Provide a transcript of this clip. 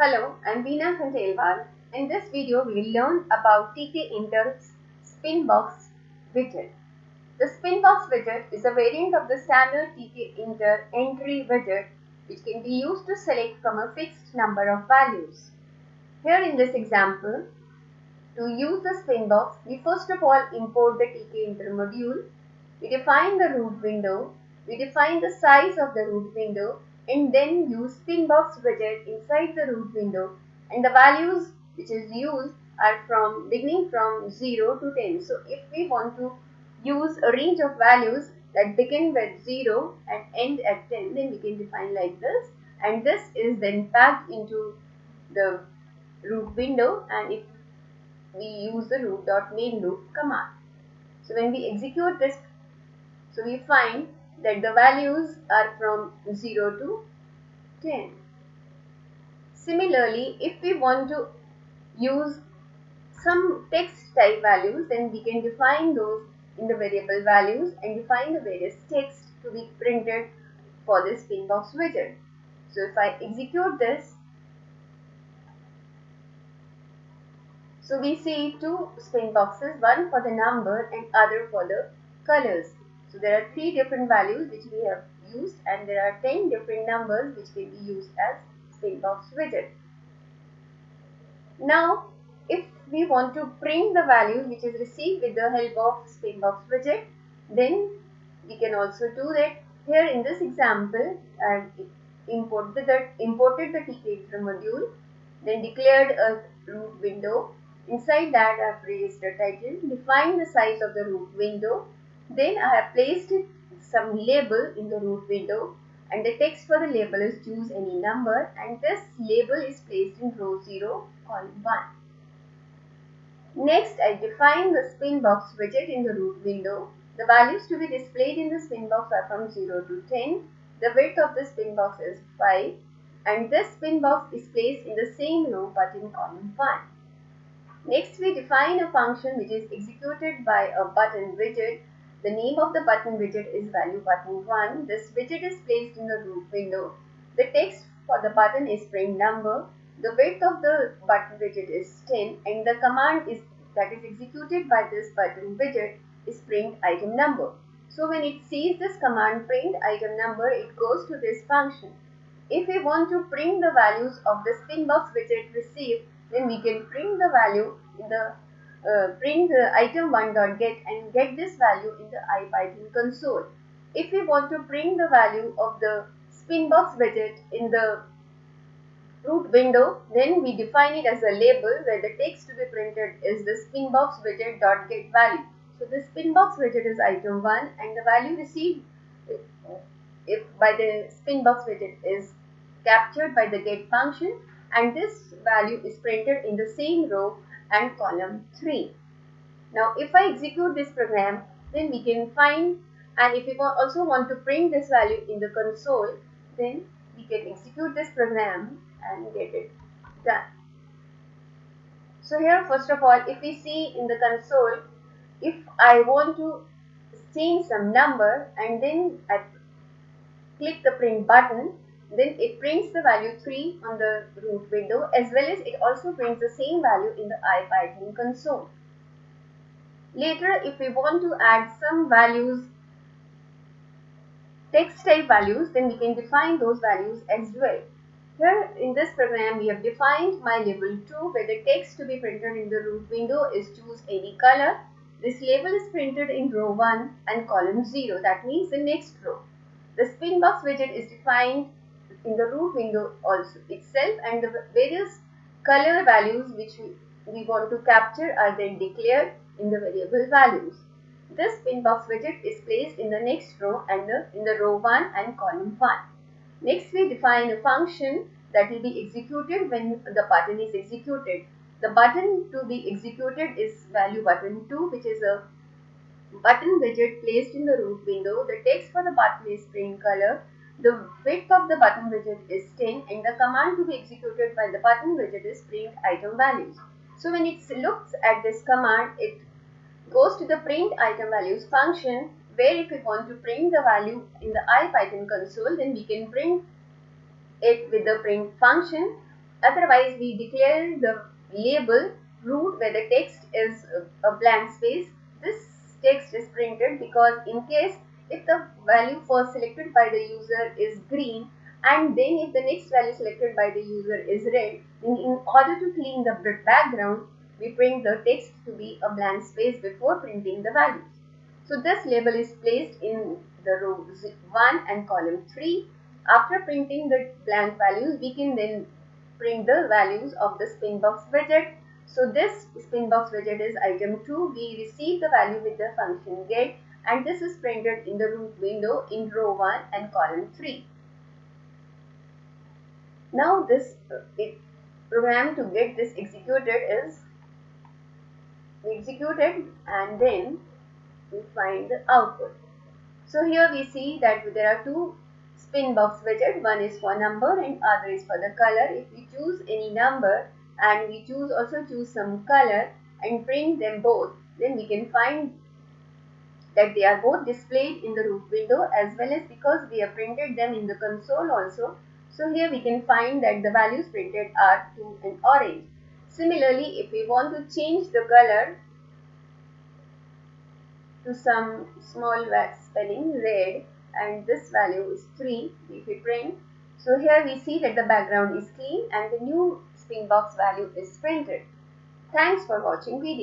Hello, I'm Veena Khandelwal. In this video, we will learn about TK tkinter's Spinbox widget. The Spinbox widget is a variant of the standard TK tkinter entry widget which can be used to select from a fixed number of values. Here in this example, to use the Spinbox, we first of all import the TK tkinter module. We define the root window. We define the size of the root window and then use Spinbox widget inside the root window and the values which is used are from beginning from 0 to 10. So if we want to use a range of values that begin with 0 and end at 10 then we can define like this and this is then packed into the root window and if we use the root dot loop command. So when we execute this so we find that the values are from 0 to 10. Similarly, if we want to use some text type values, then we can define those in the variable values and define the various text to be printed for this Spinbox widget. So if I execute this, so we see two spin boxes, one for the number and other for the colors. So there are three different values which we have used and there are 10 different numbers which can be used as Spinbox widget. Now if we want to print the value which is received with the help of Spinbox widget then we can also do that. Here in this example I imported the, imported the tkinter module then declared a root window. Inside that I have raised a title, defined the size of the root window then I have placed some label in the root window and the text for the label is choose any number and this label is placed in row 0 column 1. Next I define the Spinbox widget in the root window. The values to be displayed in the Spinbox are from 0 to 10. The width of the Spinbox is 5 and this Spinbox is placed in the same row but in column 1. Next we define a function which is executed by a button widget the name of the button widget is value button 1. This widget is placed in the root window. The text for the button is print number. The width of the button widget is 10 and the command is that is executed by this button widget is print item number. So when it sees this command print item number, it goes to this function. If we want to print the values of the Spinbox widget received, then we can print the value in the uh, print the item 1 dot get and get this value in the IPython console. If we want to print the value of the Spinbox widget in the root window, then we define it as a label where the text to be printed is the Spinbox widget dot get value. So the Spinbox widget is item 1 and the value received if by the Spinbox widget is captured by the get function and this value is printed in the same row and column 3. Now if I execute this program then we can find and if we also want to print this value in the console then we can execute this program and get it done. So here first of all if we see in the console if I want to change some number and then I click the print button then it prints the value 3 on the root window as well as it also prints the same value in the IPython console. Later if we want to add some values text type values then we can define those values as well. Here in this program we have defined my label 2 where the text to be printed in the root window is choose any color. This label is printed in row 1 and column 0 that means the next row. The Spinbox widget is defined in the root window also itself and the various color values which we, we want to capture are then declared in the variable values. This Spinbox widget is placed in the next row and the, in the row 1 and column 1. Next we define a function that will be executed when the button is executed. The button to be executed is value button 2 which is a button widget placed in the root window. The text for the button is print color the width of the button widget is 10 and the command to be executed by the button widget is print item values. So when it looks at this command, it goes to the print item values function where if we want to print the value in the IPython console, then we can print it with the print function otherwise we declare the label root where the text is a blank space. This text is printed because in case if the value first selected by the user is green and then if the next value selected by the user is red, then in order to clean the background, we print the text to be a blank space before printing the values. So this label is placed in the row 1 and column 3. After printing the blank values, we can then print the values of the spinbox widget. So this spinbox widget is item 2. We receive the value with the function get and this is printed in the root window in row 1 and column 3. Now this uh, it, program to get this executed is executed and then we find the output. So here we see that there are two spin box widget. One is for number and other is for the color. If we choose any number and we choose also choose some color and print them both, then we can find that they are both displayed in the root window as well as because we have printed them in the console also. So here we can find that the values printed are 2 and orange. Similarly, if we want to change the color to some small spelling red and this value is 3 if we print. So here we see that the background is clean and the new spin box value is printed. Thanks for watching video.